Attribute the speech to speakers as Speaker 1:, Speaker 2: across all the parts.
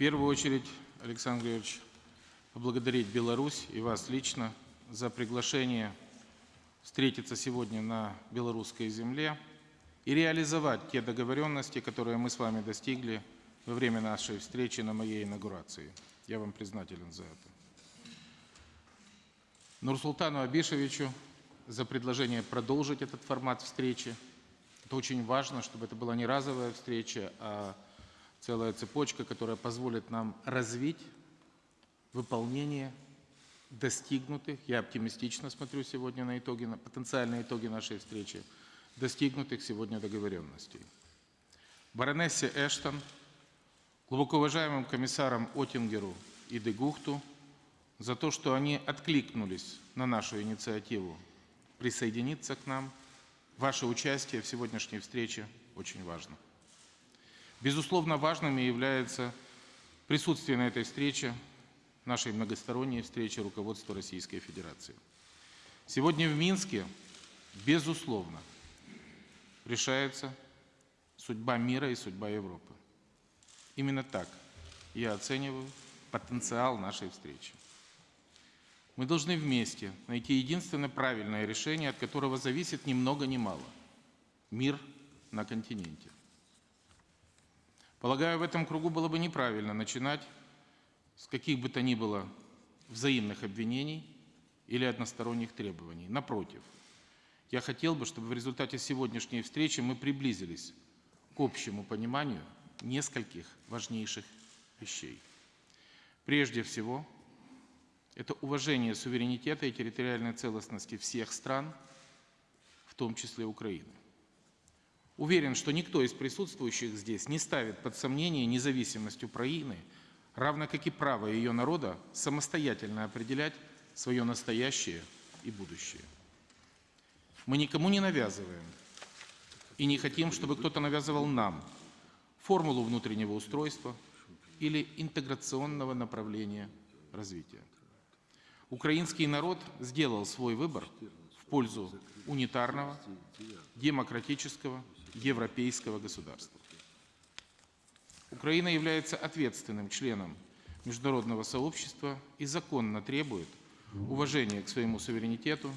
Speaker 1: первую очередь, Александр Григорьевич, поблагодарить Беларусь и вас лично за приглашение встретиться сегодня на белорусской земле и реализовать те договоренности, которые мы с вами достигли во время нашей встречи на моей инаугурации. Я вам признателен за это. Нурсултану Абишевичу за предложение продолжить этот формат встречи. Это очень важно, чтобы это была не разовая встреча, а целая цепочка, которая позволит нам развить выполнение достигнутых, я оптимистично смотрю сегодня на итоги, на потенциальные итоги нашей встречи, достигнутых сегодня договоренностей. Баронессе Эштон, глубоко уважаемым комиссарам Отингеру и Дегухту за то, что они откликнулись на нашу инициативу присоединиться к нам. Ваше участие в сегодняшней встрече очень важно. Безусловно, важными является присутствие на этой встрече, нашей многосторонней встрече руководства Российской Федерации. Сегодня в Минске, безусловно, решается судьба мира и судьба Европы. Именно так я оцениваю потенциал нашей встречи. Мы должны вместе найти единственное правильное решение, от которого зависит ни много ни мало – мир на континенте. Полагаю, в этом кругу было бы неправильно начинать с каких бы то ни было взаимных обвинений или односторонних требований. Напротив, я хотел бы, чтобы в результате сегодняшней встречи мы приблизились к общему пониманию нескольких важнейших вещей. Прежде всего, это уважение суверенитета и территориальной целостности всех стран, в том числе Украины. Уверен, что никто из присутствующих здесь не ставит под сомнение независимость Украины, равно как и право ее народа самостоятельно определять свое настоящее и будущее. Мы никому не навязываем и не хотим, чтобы кто-то навязывал нам формулу внутреннего устройства или интеграционного направления развития. Украинский народ сделал свой выбор в пользу унитарного, демократического, европейского государства. Украина является ответственным членом международного сообщества и законно требует уважения к своему суверенитету,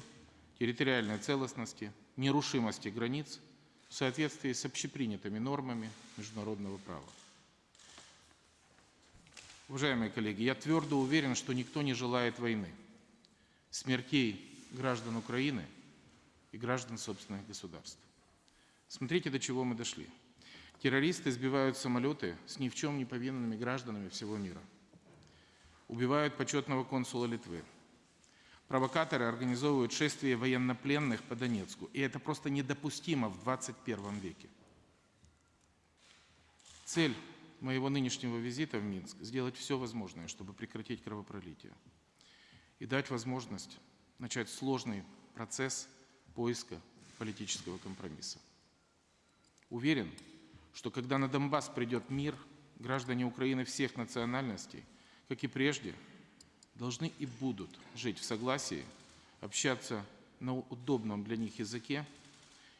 Speaker 1: территориальной целостности, нерушимости границ в соответствии с общепринятыми нормами международного права. Уважаемые коллеги, я твердо уверен, что никто не желает войны – смертей граждан Украины и граждан собственных государств. Смотрите, до чего мы дошли. Террористы сбивают самолеты с ни в чем не повинными гражданами всего мира. Убивают почетного консула Литвы. Провокаторы организовывают шествие военнопленных по Донецку. И это просто недопустимо в 21 веке. Цель моего нынешнего визита в Минск – сделать все возможное, чтобы прекратить кровопролитие и дать возможность начать сложный процесс поиска политического компромисса. Уверен, что когда на Донбасс придет мир, граждане Украины всех национальностей, как и прежде, должны и будут жить в согласии, общаться на удобном для них языке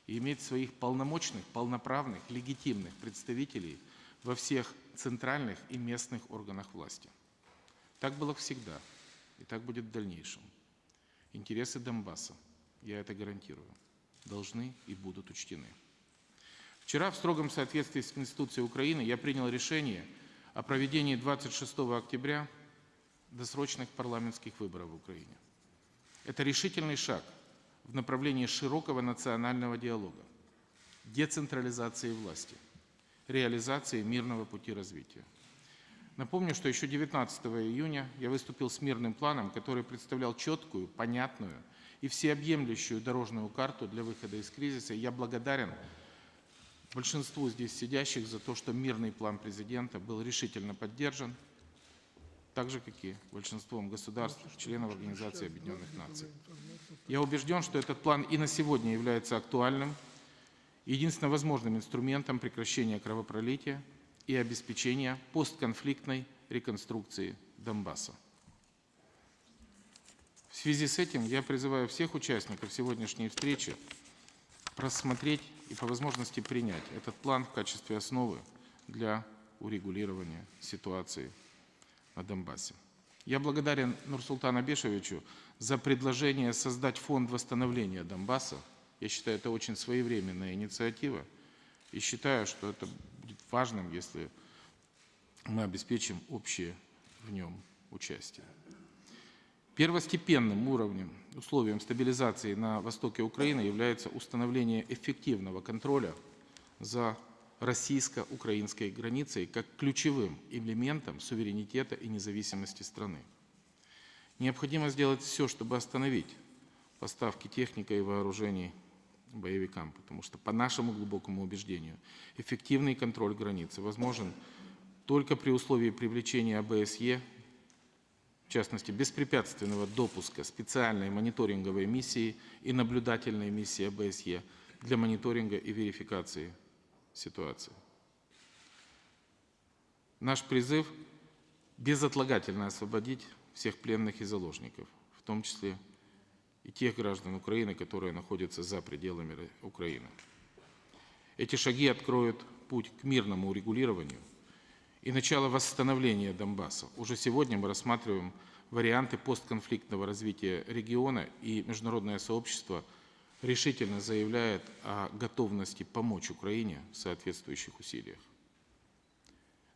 Speaker 1: и иметь своих полномочных, полноправных, легитимных представителей во всех центральных и местных органах власти. Так было всегда – и так будет в дальнейшем. Интересы Донбасса, я это гарантирую, должны и будут учтены. Вчера в строгом соответствии с Конституцией Украины я принял решение о проведении 26 октября досрочных парламентских выборов в Украине. Это решительный шаг в направлении широкого национального диалога, децентрализации власти, реализации мирного пути развития. Напомню, что еще 19 июня я выступил с мирным планом, который представлял четкую, понятную и всеобъемлющую дорожную карту для выхода из кризиса. я благодарен большинству здесь сидящих за то, что мирный план президента был решительно поддержан, так же, как и большинством государств, членов Организации Объединенных Наций. Я убежден, что этот план и на сегодня является актуальным, единственно возможным инструментом прекращения кровопролития – и обеспечения постконфликтной реконструкции Донбасса. В связи с этим я призываю всех участников сегодняшней встречи рассмотреть и по возможности принять этот план в качестве основы для урегулирования ситуации на Донбассе. Я благодарен Нурсултану Абишевичу за предложение создать фонд восстановления Донбасса. Я считаю, это очень своевременная инициатива. И считаю, что это будет важным, если мы обеспечим общее в нем участие. Первостепенным уровнем, условием стабилизации на востоке Украины является установление эффективного контроля за российско-украинской границей как ключевым элементом суверенитета и независимости страны. Необходимо сделать все, чтобы остановить поставки техники и вооружений боевикам, потому что, по нашему глубокому убеждению, эффективный контроль границы возможен только при условии привлечения АБСЕ, частности, беспрепятственного допуска специальной мониторинговой миссии и наблюдательной миссии АБСЕ для мониторинга и верификации ситуации. Наш призыв безотлагательно освободить всех пленных и заложников, в том числе и тех граждан Украины, которые находятся за пределами Украины. Эти шаги откроют путь к мирному урегулированию и начало восстановления Донбасса. Уже сегодня мы рассматриваем варианты постконфликтного развития региона, и международное сообщество решительно заявляет о готовности помочь Украине в соответствующих усилиях.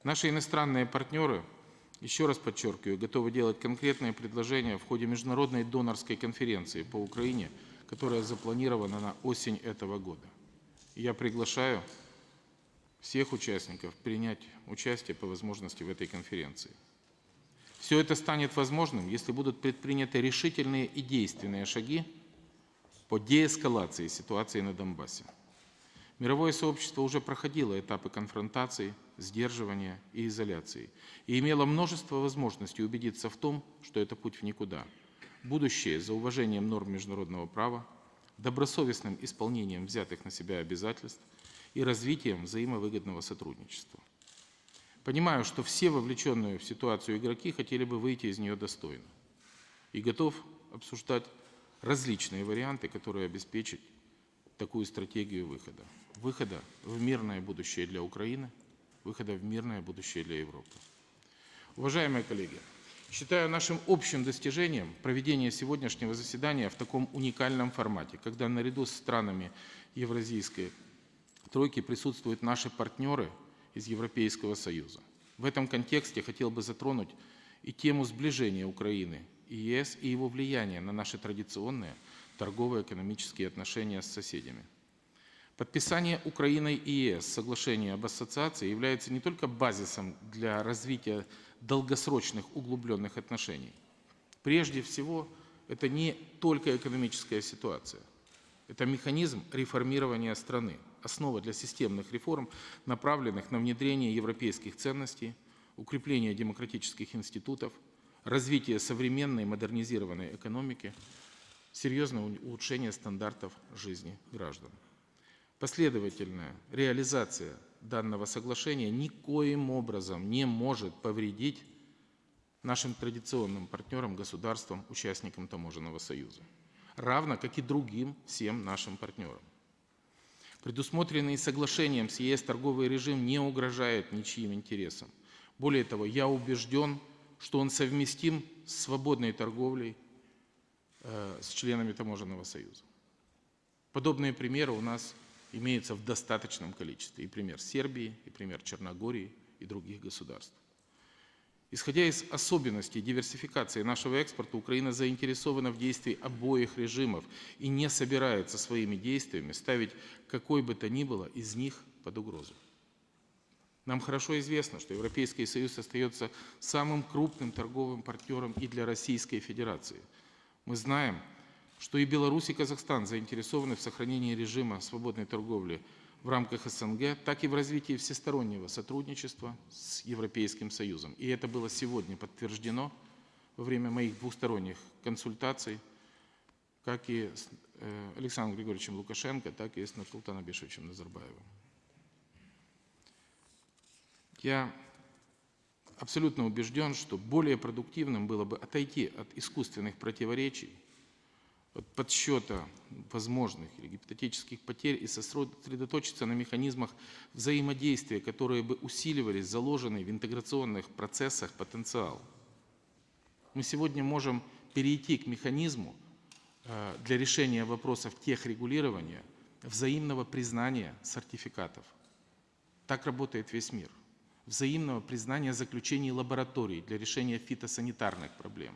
Speaker 1: Наши иностранные партнеры – еще раз подчеркиваю, готовы делать конкретные предложения в ходе международной донорской конференции по Украине, которая запланирована на осень этого года. Я приглашаю всех участников принять участие по возможности в этой конференции. Все это станет возможным, если будут предприняты решительные и действенные шаги по деэскалации ситуации на Донбассе. Мировое сообщество уже проходило этапы конфронтации, сдерживания и изоляции и имело множество возможностей убедиться в том, что это путь в никуда. Будущее за уважением норм международного права, добросовестным исполнением взятых на себя обязательств и развитием взаимовыгодного сотрудничества. Понимаю, что все вовлеченные в ситуацию игроки хотели бы выйти из нее достойно и готов обсуждать различные варианты, которые обеспечат такую стратегию выхода выхода в мирное будущее для Украины, выхода в мирное будущее для Европы. Уважаемые коллеги, считаю нашим общим достижением проведение сегодняшнего заседания в таком уникальном формате, когда наряду с странами Евразийской тройки присутствуют наши партнеры из Европейского Союза. В этом контексте хотел бы затронуть и тему сближения Украины и ЕС и его влияния на наши традиционные торгово-экономические отношения с соседями. Подписание Украиной и ЕС соглашения об ассоциации является не только базисом для развития долгосрочных углубленных отношений. Прежде всего, это не только экономическая ситуация. Это механизм реформирования страны, основа для системных реформ, направленных на внедрение европейских ценностей, укрепление демократических институтов, развитие современной модернизированной экономики, серьезное улучшение стандартов жизни граждан. Последовательная реализация данного соглашения никоим образом не может повредить нашим традиционным партнерам, государствам, участникам Таможенного союза, равно как и другим всем нашим партнерам. Предусмотренный соглашением с ЕС торговый режим не угрожает ничьим интересам. Более того, я убежден, что он совместим с свободной торговлей э, с членами Таможенного союза. Подобные примеры у нас имеется в достаточном количестве. И пример Сербии, и пример Черногории и других государств. Исходя из особенностей диверсификации нашего экспорта, Украина заинтересована в действии обоих режимов и не собирается своими действиями ставить какой бы то ни было из них под угрозу. Нам хорошо известно, что Европейский Союз остается самым крупным торговым партнером и для Российской Федерации. Мы знаем, что и Беларусь, и Казахстан заинтересованы в сохранении режима свободной торговли в рамках СНГ, так и в развитии всестороннего сотрудничества с Европейским Союзом. И это было сегодня подтверждено во время моих двусторонних консультаций, как и с э, Александром Григорьевичем Лукашенко, так и с Нурсултаном Бешевичем Назарбаевым. Я абсолютно убежден, что более продуктивным было бы отойти от искусственных противоречий, от подсчета возможных или гипотетических потерь и сосредоточиться на механизмах взаимодействия, которые бы усиливали заложенный в интеграционных процессах потенциал. Мы сегодня можем перейти к механизму э, для решения вопросов техрегулирования взаимного признания сертификатов. Так работает весь мир. Взаимного признания заключений лабораторий для решения фитосанитарных проблем.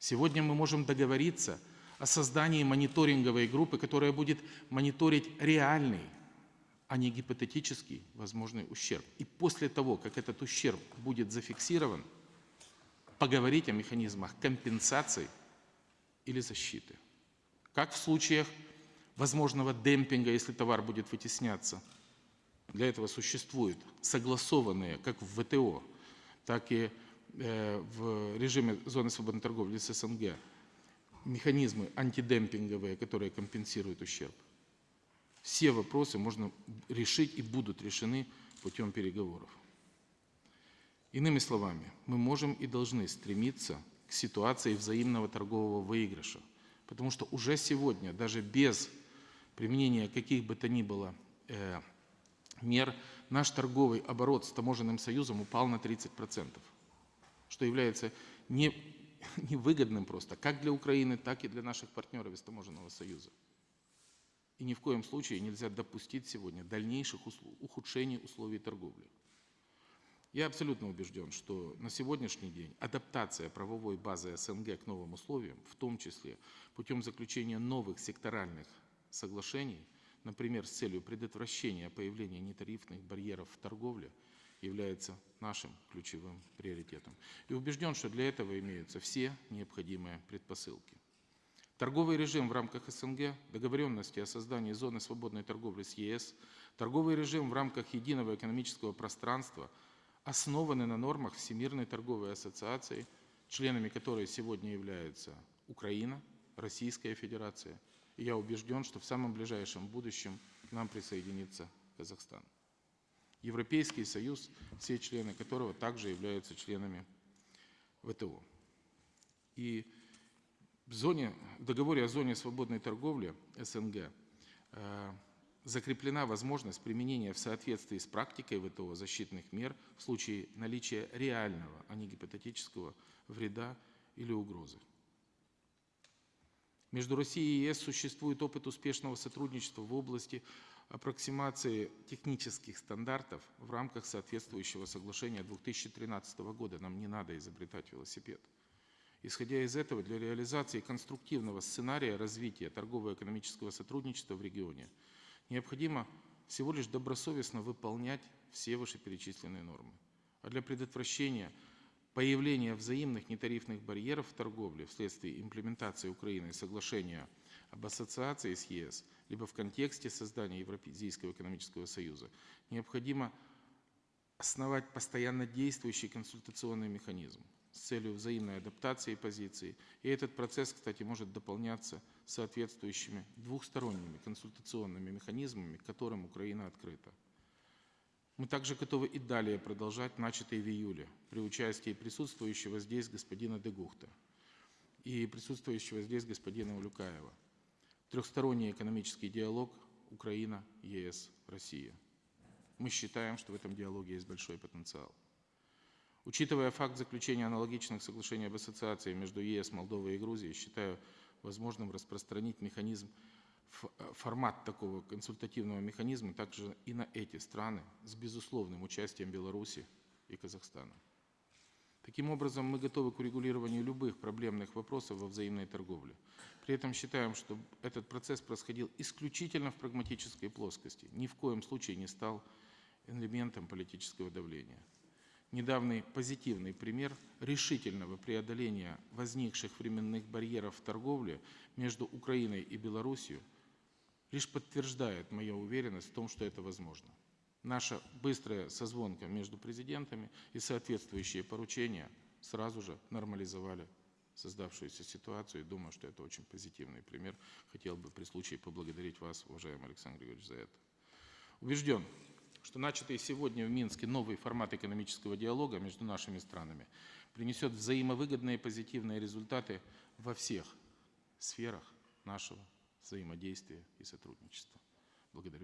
Speaker 1: Сегодня мы можем договориться о создании мониторинговой группы, которая будет мониторить реальный, а не гипотетический возможный ущерб. И после того, как этот ущерб будет зафиксирован, поговорить о механизмах компенсации или защиты. Как в случаях возможного демпинга, если товар будет вытесняться. Для этого существуют согласованные как в ВТО, так и э, в режиме зоны свободной торговли с СНГ механизмы антидемпинговые, которые компенсируют ущерб. Все вопросы можно решить и будут решены путем переговоров. Иными словами, мы можем и должны стремиться к ситуации взаимного торгового выигрыша, потому что уже сегодня, даже без применения каких бы то ни было э, мер, наш торговый оборот с таможенным союзом упал на 30%, что является не невыгодным просто как для Украины, так и для наших партнеров из таможенного союза. И ни в коем случае нельзя допустить сегодня дальнейших ухудшений условий торговли. Я абсолютно убежден, что на сегодняшний день адаптация правовой базы СНГ к новым условиям, в том числе путем заключения новых секторальных соглашений, например, с целью предотвращения появления нетарифных барьеров в торговле – является нашим ключевым приоритетом. И убежден, что для этого имеются все необходимые предпосылки. Торговый режим в рамках СНГ, договоренности о создании зоны свободной торговли с ЕС, торговый режим в рамках единого экономического пространства основаны на нормах Всемирной торговой ассоциации, членами которой сегодня являются Украина, Российская Федерация. И я убежден, что в самом ближайшем будущем к нам присоединится Казахстан. Европейский Союз, все члены которого также являются членами ВТО. И в, зоне, в договоре о зоне свободной торговли СНГ э, закреплена возможность применения в соответствии с практикой ВТО защитных мер в случае наличия реального, а не гипотетического вреда или угрозы. Между Россией и ЕС существует опыт успешного сотрудничества в области аппроксимации технических стандартов в рамках соответствующего соглашения 2013 года. Нам не надо изобретать велосипед. Исходя из этого, для реализации конструктивного сценария развития торгово-экономического сотрудничества в регионе необходимо всего лишь добросовестно выполнять все вышеперечисленные нормы. А для предотвращения появления взаимных нетарифных барьеров в торговле вследствие имплементации Украины соглашения об ассоциации с ЕС, либо в контексте создания Евразийского экономического союза, необходимо основать постоянно действующий консультационный механизм с целью взаимной адаптации позиций. И этот процесс, кстати, может дополняться соответствующими двухсторонними консультационными механизмами, к которым Украина открыта. Мы также готовы и далее продолжать начатые в июле при участии присутствующего здесь господина Дегухта и присутствующего здесь господина Улюкаева – трехсторонний экономический диалог Украина, ЕС, Россия. Мы считаем, что в этом диалоге есть большой потенциал. Учитывая факт заключения аналогичных соглашений об ассоциации между ЕС, Молдовой и Грузией, считаю возможным распространить механизм, формат такого консультативного механизма также и на эти страны с безусловным участием Беларуси и Казахстана. Таким образом, мы готовы к урегулированию любых проблемных вопросов во взаимной торговле. При этом считаем, что этот процесс происходил исключительно в прагматической плоскости, ни в коем случае не стал элементом политического давления. Недавний позитивный пример решительного преодоления возникших временных барьеров в торговле между Украиной и Белоруссией лишь подтверждает мою уверенность в том, что это возможно наша быстрая созвонка между президентами и соответствующие поручения сразу же нормализовали создавшуюся ситуацию. И думаю, что это очень позитивный пример. Хотел бы при случае поблагодарить вас, уважаемый Александр Григорьевич, за это. Убежден, что начатый сегодня в Минске новый формат экономического диалога между нашими странами принесет взаимовыгодные позитивные результаты во всех сферах нашего взаимодействия и сотрудничества. Благодарю.